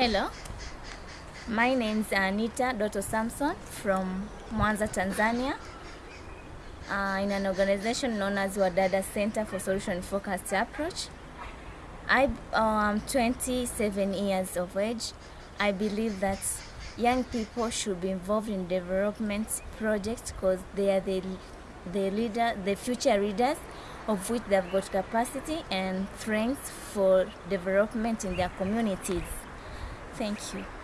Hello, my name is Anita Doto Samson from Mwanza, Tanzania, uh, in an organization known as Wadada Center for Solution Focused Approach. I am 27 years of age. I believe that young people should be involved in development projects because they are the, the leader, the future leaders of which they've got capacity and strength for development in their communities. Thank you.